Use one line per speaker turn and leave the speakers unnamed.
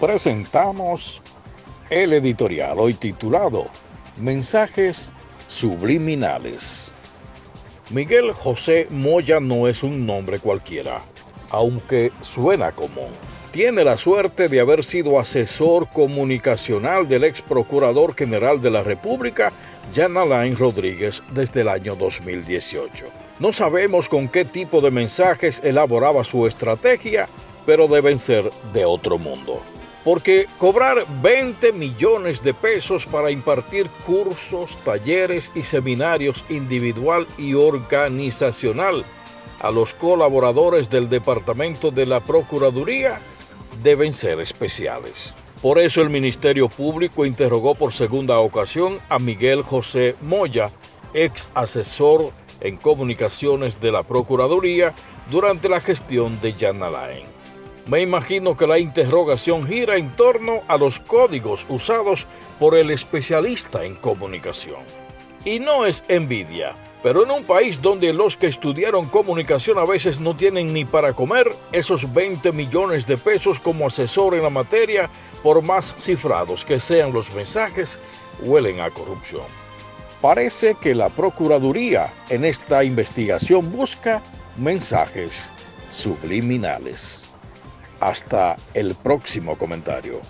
presentamos el editorial hoy titulado Mensajes Subliminales. Miguel José Moya no es un nombre cualquiera, aunque suena común. Tiene la suerte de haber sido asesor comunicacional del ex procurador general de la República, Jan Alain Rodríguez, desde el año 2018. No sabemos con qué tipo de mensajes elaboraba su estrategia, pero deben ser de otro mundo. Porque cobrar 20 millones de pesos para impartir cursos, talleres y seminarios individual y organizacional a los colaboradores del Departamento de la Procuraduría deben ser especiales. Por eso el Ministerio Público interrogó por segunda ocasión a Miguel José Moya, ex asesor en comunicaciones de la Procuraduría durante la gestión de Jan Alain. Me imagino que la interrogación gira en torno a los códigos usados por el especialista en comunicación. Y no es envidia, pero en un país donde los que estudiaron comunicación a veces no tienen ni para comer, esos 20 millones de pesos como asesor en la materia, por más cifrados que sean los mensajes, huelen a corrupción. Parece que la Procuraduría en esta investigación busca mensajes subliminales. Hasta el próximo comentario.